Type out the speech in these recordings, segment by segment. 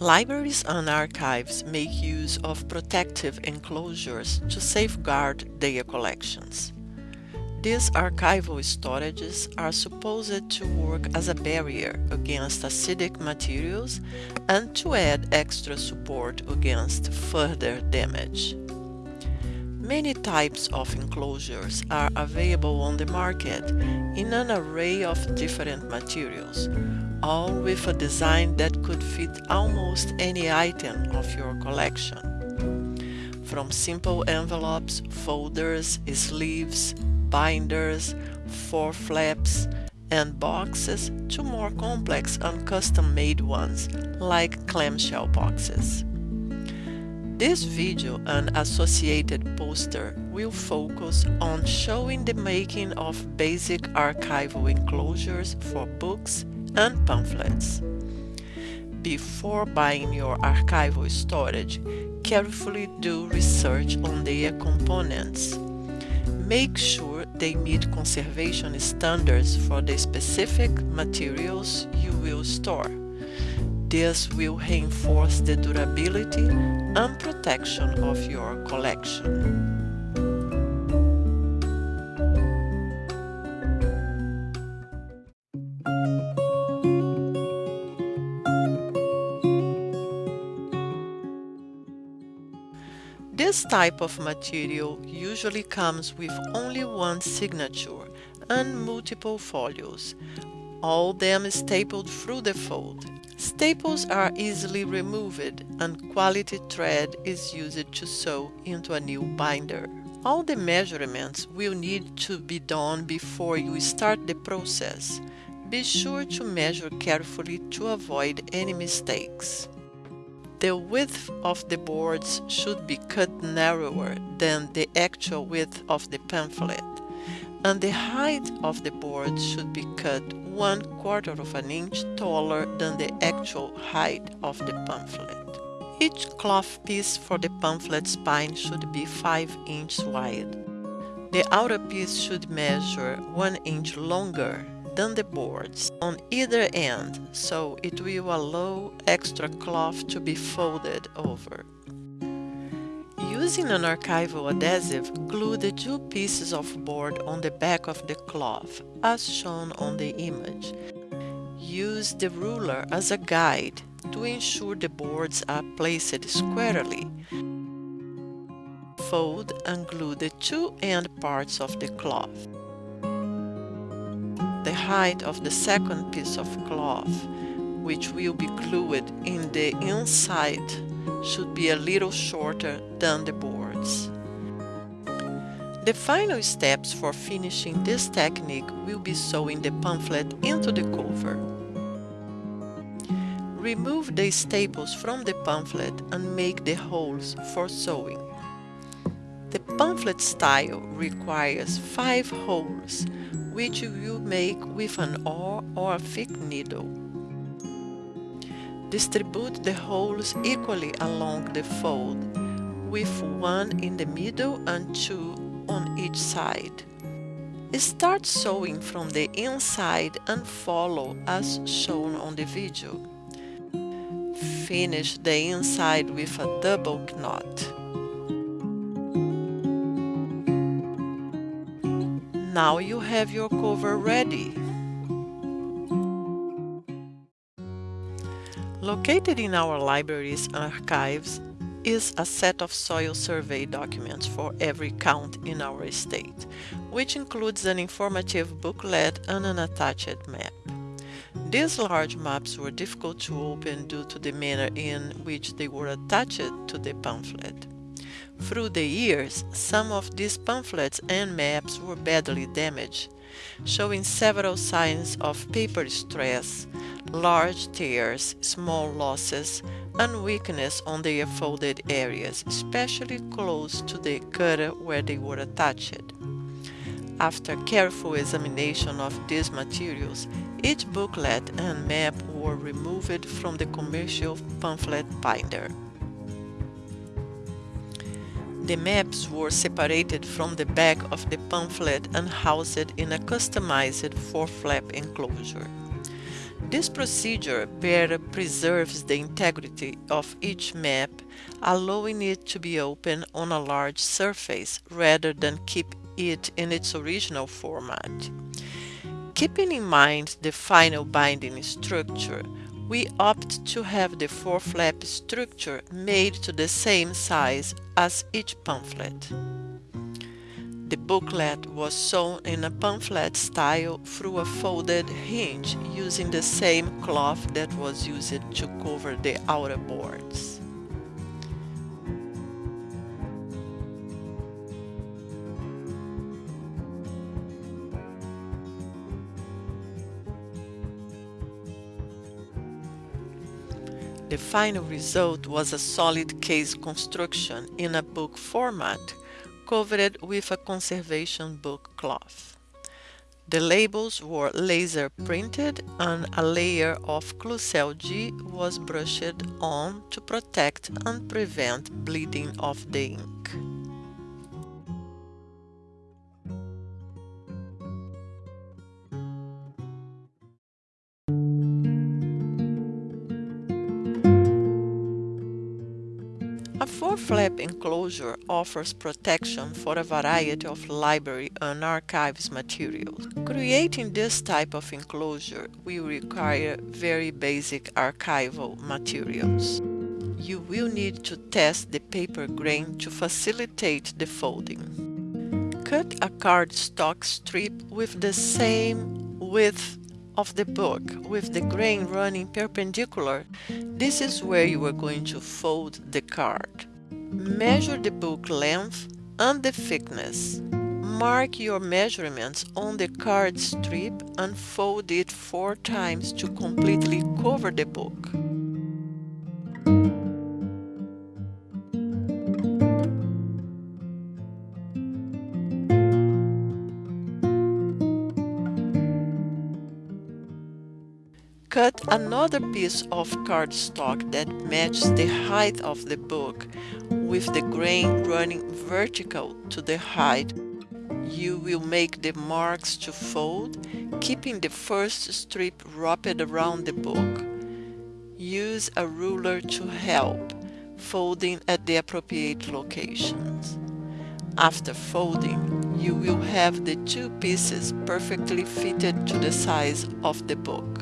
Libraries and archives make use of protective enclosures to safeguard their collections. These archival storages are supposed to work as a barrier against acidic materials and to add extra support against further damage. Many types of enclosures are available on the market in an array of different materials, all with a design that could fit almost any item of your collection. From simple envelopes, folders, sleeves, binders, four flaps, and boxes to more complex and custom-made ones like clamshell boxes. This video and associated poster will focus on showing the making of basic archival enclosures for books and pamphlets. Before buying your archival storage, carefully do research on their components. Make sure they meet conservation standards for the specific materials you will store. This will reinforce the durability and protection of your collection. This type of material usually comes with only one signature and multiple folios, all them stapled through the fold. Staples are easily removed and quality thread is used to sew into a new binder. All the measurements will need to be done before you start the process. Be sure to measure carefully to avoid any mistakes. The width of the boards should be cut narrower than the actual width of the pamphlet, and the height of the board should be cut one quarter of an inch taller than the actual height of the pamphlet. Each cloth piece for the pamphlet spine should be 5 inches wide. The outer piece should measure 1 inch longer than the boards on either end so it will allow extra cloth to be folded over. Using an archival adhesive, glue the two pieces of board on the back of the cloth, as shown on the image. Use the ruler as a guide to ensure the boards are placed squarely. Fold and glue the two end parts of the cloth the height of the second piece of cloth, which will be glued in the inside, should be a little shorter than the boards. The final steps for finishing this technique will be sewing the pamphlet into the cover. Remove the staples from the pamphlet and make the holes for sewing. The pamphlet style requires five holes which you will make with an awl or a thick needle. Distribute the holes equally along the fold, with one in the middle and two on each side. Start sewing from the inside and follow as shown on the video. Finish the inside with a double knot. Now you have your cover ready. Located in our libraries and archives is a set of soil survey documents for every count in our state, which includes an informative booklet and an attached map. These large maps were difficult to open due to the manner in which they were attached to the pamphlet. Through the years, some of these pamphlets and maps were badly damaged, showing several signs of paper stress, large tears, small losses, and weakness on their folded areas, especially close to the cutter where they were attached. After careful examination of these materials, each booklet and map were removed from the commercial pamphlet binder. The maps were separated from the back of the pamphlet and housed in a customized four-flap enclosure. This procedure better preserves the integrity of each map, allowing it to be open on a large surface rather than keep it in its original format. Keeping in mind the final binding structure, we opt to have the four-flap structure made to the same size as each pamphlet. The booklet was sewn in a pamphlet style through a folded hinge using the same cloth that was used to cover the outer boards. The final result was a solid case construction in a book format covered with a conservation book cloth. The labels were laser printed and a layer of Klucel G was brushed on to protect and prevent bleeding of the ink. Enclosure offers protection for a variety of library and archives materials. Creating this type of enclosure will require very basic archival materials. You will need to test the paper grain to facilitate the folding. Cut a cardstock strip with the same width of the book with the grain running perpendicular, this is where you are going to fold the card. Measure the book length and the thickness. Mark your measurements on the card strip and fold it four times to completely cover the book. Cut another piece of cardstock that matches the height of the book with the grain running vertical to the height. You will make the marks to fold, keeping the first strip wrapped around the book. Use a ruler to help, folding at the appropriate locations. After folding, you will have the two pieces perfectly fitted to the size of the book.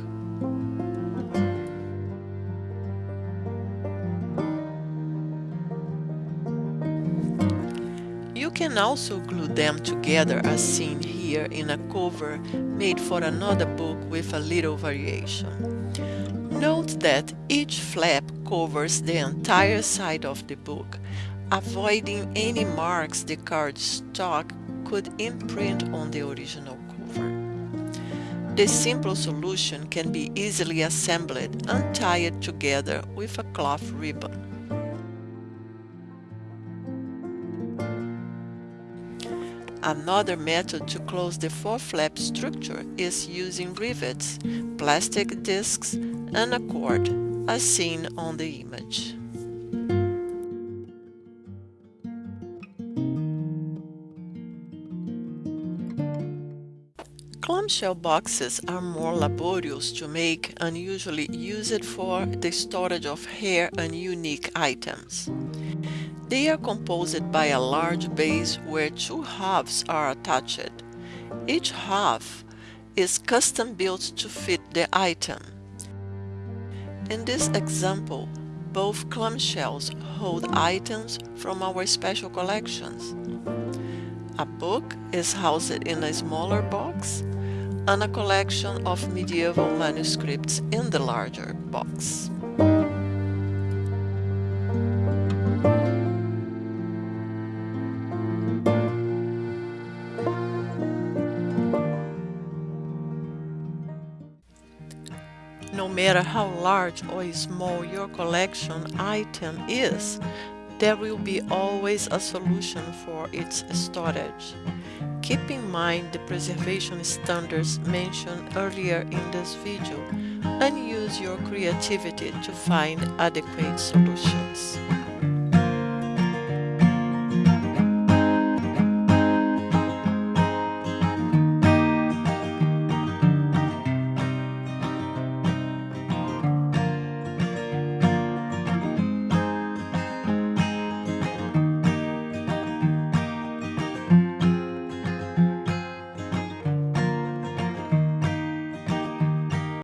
Can also glue them together as seen here in a cover made for another book with a little variation. Note that each flap covers the entire side of the book, avoiding any marks the cardstock could imprint on the original cover. The simple solution can be easily assembled and tied together with a cloth ribbon. Another method to close the four-flap structure is using rivets, plastic discs, and a cord, as seen on the image. Clamshell boxes are more laborious to make and usually used for the storage of rare and unique items. They are composed by a large base where two halves are attached. Each half is custom built to fit the item. In this example, both clamshells hold items from our special collections. A book is housed in a smaller box and a collection of medieval manuscripts in the larger box. Matter how large or small your collection item is, there will be always a solution for its storage. Keep in mind the preservation standards mentioned earlier in this video and use your creativity to find adequate solutions.